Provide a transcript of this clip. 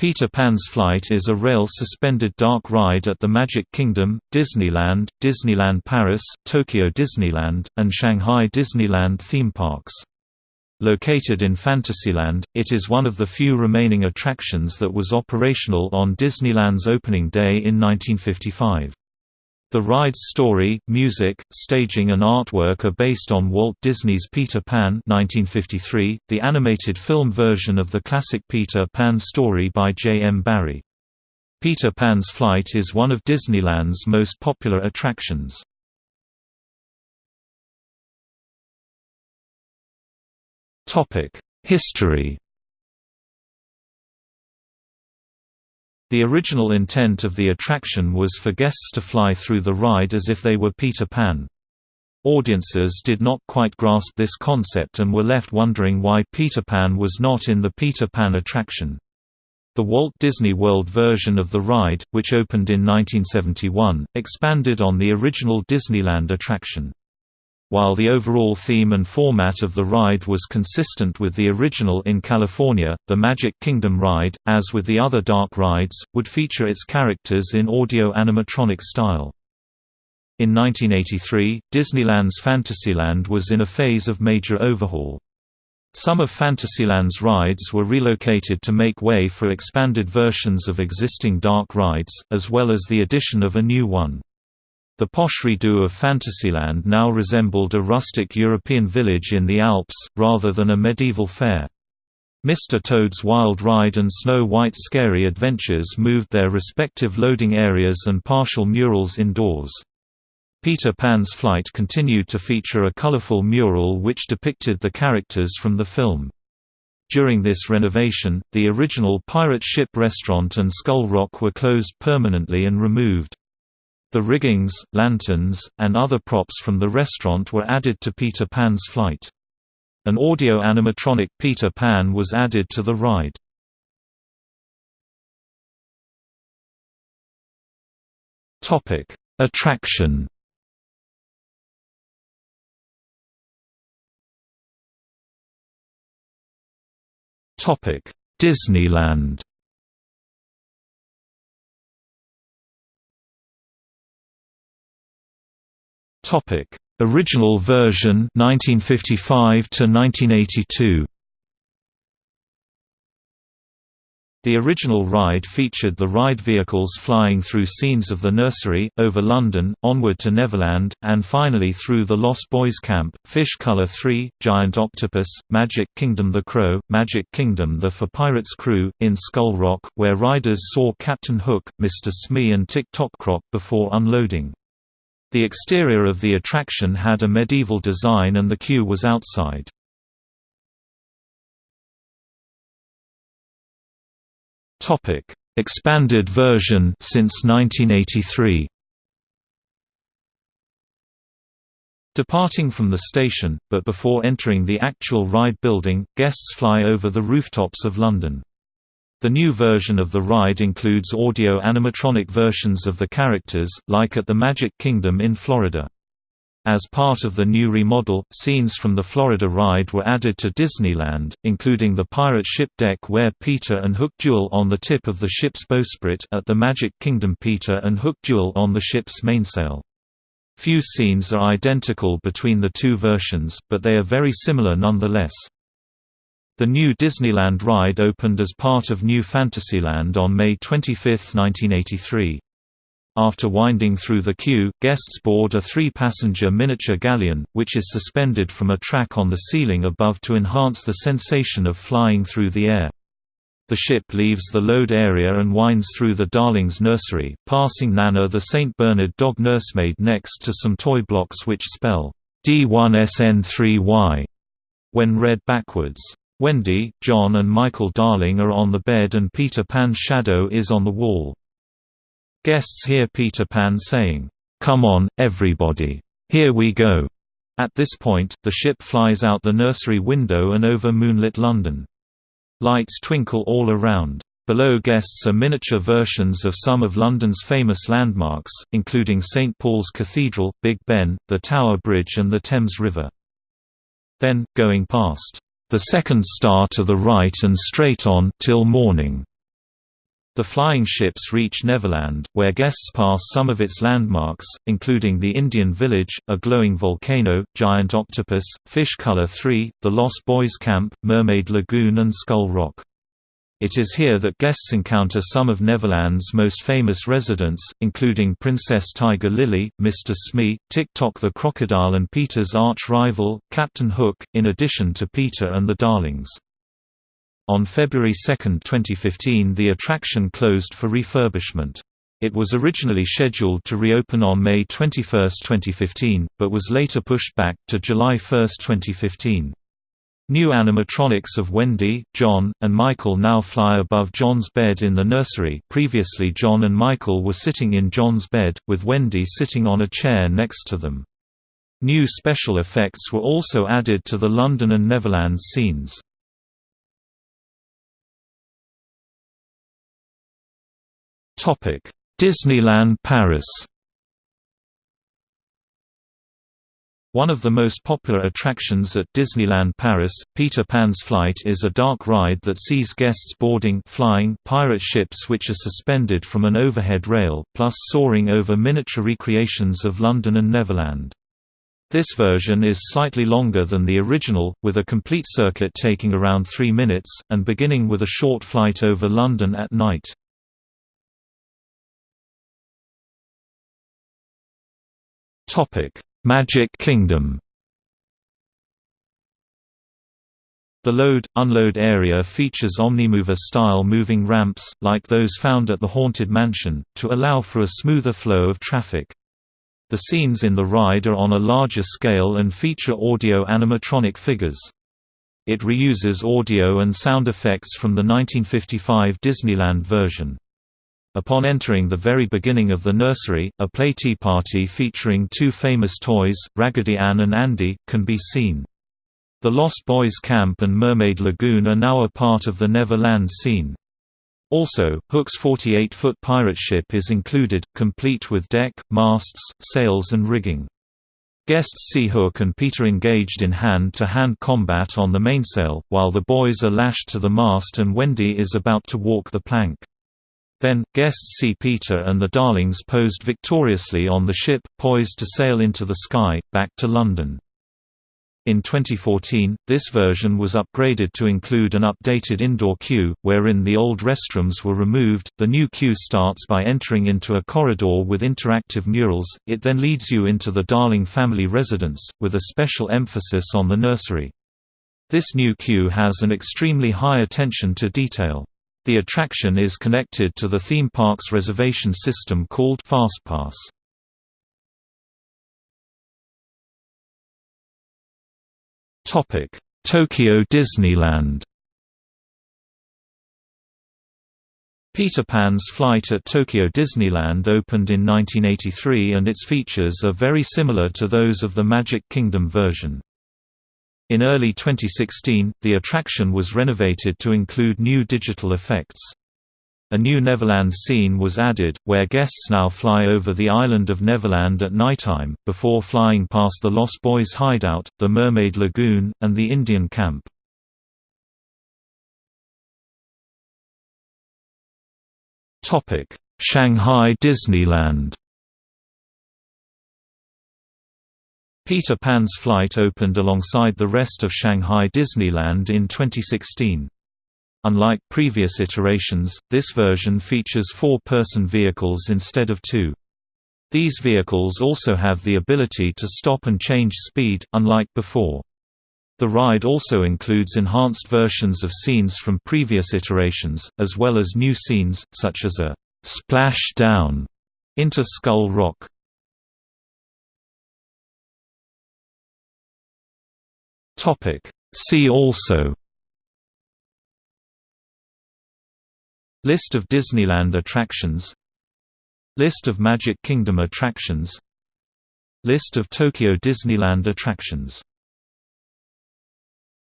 Peter Pan's Flight is a rail-suspended dark ride at the Magic Kingdom, Disneyland, Disneyland Paris, Tokyo Disneyland, and Shanghai Disneyland theme parks. Located in Fantasyland, it is one of the few remaining attractions that was operational on Disneyland's opening day in 1955. The ride's story, music, staging and artwork are based on Walt Disney's Peter Pan 1953, the animated film version of the classic Peter Pan story by J. M. Barrie. Peter Pan's Flight is one of Disneyland's most popular attractions. History The original intent of the attraction was for guests to fly through the ride as if they were Peter Pan. Audiences did not quite grasp this concept and were left wondering why Peter Pan was not in the Peter Pan attraction. The Walt Disney World version of the ride, which opened in 1971, expanded on the original Disneyland attraction. While the overall theme and format of the ride was consistent with the original in California, the Magic Kingdom ride, as with the other dark rides, would feature its characters in audio-animatronic style. In 1983, Disneyland's Fantasyland was in a phase of major overhaul. Some of Fantasyland's rides were relocated to make way for expanded versions of existing dark rides, as well as the addition of a new one. The posh redo of Fantasyland now resembled a rustic European village in the Alps, rather than a medieval fair. Mr. Toad's Wild Ride and Snow White's Scary Adventures moved their respective loading areas and partial murals indoors. Peter Pan's Flight continued to feature a colorful mural which depicted the characters from the film. During this renovation, the original Pirate Ship restaurant and Skull Rock were closed permanently and removed. The riggings, lanterns, and other props from the restaurant were added to Peter Pan's flight. An audio-animatronic Peter Pan was added to the ride. Topic: Attraction Topic: Disneyland Topic: Original version 1955 to 1982. The original ride featured the ride vehicles flying through scenes of the nursery, over London, onward to Neverland, and finally through the Lost Boys Camp, Fish Color 3, Giant Octopus, Magic Kingdom The Crow, Magic Kingdom The For Pirates Crew, in Skull Rock, where riders saw Captain Hook, Mr. Smee and Tick Tock Croc before unloading. The exterior of the attraction had a medieval design and the queue was outside. Topic: Expanded version since 1983. Departing from the station, but before entering the actual ride building, guests fly over the rooftops of London. The new version of the ride includes audio-animatronic versions of the characters, like at the Magic Kingdom in Florida. As part of the new remodel, scenes from the Florida ride were added to Disneyland, including the pirate ship deck where Peter and Hook duel on the tip of the ship's bowsprit at the Magic Kingdom Peter and Hook duel on the ship's mainsail. Few scenes are identical between the two versions, but they are very similar nonetheless. The new Disneyland ride opened as part of New Fantasyland on May 25, 1983. After winding through the queue, guests board a three-passenger miniature galleon, which is suspended from a track on the ceiling above to enhance the sensation of flying through the air. The ship leaves the load area and winds through the Darlings nursery, passing Nana the St. Bernard dog nursemaid next to some toy blocks which spell D1SN3Y when read backwards. Wendy, John and Michael Darling are on the bed and Peter Pan's shadow is on the wall. Guests hear Peter Pan saying, "'Come on, everybody. Here we go." At this point, the ship flies out the nursery window and over moonlit London. Lights twinkle all around. Below guests are miniature versions of some of London's famous landmarks, including St Paul's Cathedral, Big Ben, the Tower Bridge and the Thames River. Then, going past the second star to the right and straight on till morning. The flying ships reach Neverland, where guests pass some of its landmarks, including the Indian Village, a glowing volcano, giant octopus, Fish Color 3, the Lost Boys Camp, Mermaid Lagoon and Skull Rock. It is here that guests encounter some of Neverland's most famous residents, including Princess Tiger Lily, Mr. Smee, Tik-Tok the crocodile and Peter's arch-rival, Captain Hook, in addition to Peter and the Darlings. On February 2, 2015 the attraction closed for refurbishment. It was originally scheduled to reopen on May 21, 2015, but was later pushed back to July 1, 2015. New animatronics of Wendy, John, and Michael now fly above John's bed in the nursery previously John and Michael were sitting in John's bed, with Wendy sitting on a chair next to them. New special effects were also added to the London and Neverland scenes. Disneyland Paris One of the most popular attractions at Disneyland Paris, Peter Pan's Flight is a dark ride that sees guests boarding flying pirate ships which are suspended from an overhead rail, plus soaring over miniature recreations of London and Neverland. This version is slightly longer than the original, with a complete circuit taking around three minutes, and beginning with a short flight over London at night. Topic: Magic Kingdom. The load-unload area features Omnimover-style moving ramps, like those found at the Haunted Mansion, to allow for a smoother flow of traffic. The scenes in the ride are on a larger scale and feature audio animatronic figures. It reuses audio and sound effects from the 1955 Disneyland version. Upon entering the very beginning of the nursery, a play tea party featuring two famous toys, Raggedy Ann and Andy, can be seen. The Lost Boys Camp and Mermaid Lagoon are now a part of the Neverland scene. Also, Hook's 48-foot pirate ship is included, complete with deck, masts, sails and rigging. Guests see Hook and Peter engaged in hand-to-hand -hand combat on the mainsail, while the boys are lashed to the mast and Wendy is about to walk the plank. Then, guests see Peter and the Darlings posed victoriously on the ship, poised to sail into the sky, back to London. In 2014, this version was upgraded to include an updated indoor queue, wherein the old restrooms were removed. The new queue starts by entering into a corridor with interactive murals, it then leads you into the Darling family residence, with a special emphasis on the nursery. This new queue has an extremely high attention to detail. The attraction is connected to the theme park's reservation system called FastPass. Topic: Tokyo Disneyland. Peter Pan's flight at Tokyo Disneyland opened in 1983 and its features are very similar to those of the Magic Kingdom version. In early 2016, the attraction was renovated to include new digital effects. A new Neverland scene was added, where guests now fly over the island of Neverland at nighttime, before flying past the Lost Boys hideout, the Mermaid Lagoon, and the Indian camp. Shanghai Disneyland Peter Pan's flight opened alongside the rest of Shanghai Disneyland in 2016. Unlike previous iterations, this version features four-person vehicles instead of two. These vehicles also have the ability to stop and change speed, unlike before. The ride also includes enhanced versions of scenes from previous iterations, as well as new scenes, such as a «splash down» into Skull Rock. Topic. See also. List of Disneyland attractions. List of Magic Kingdom attractions. List of Tokyo Disneyland attractions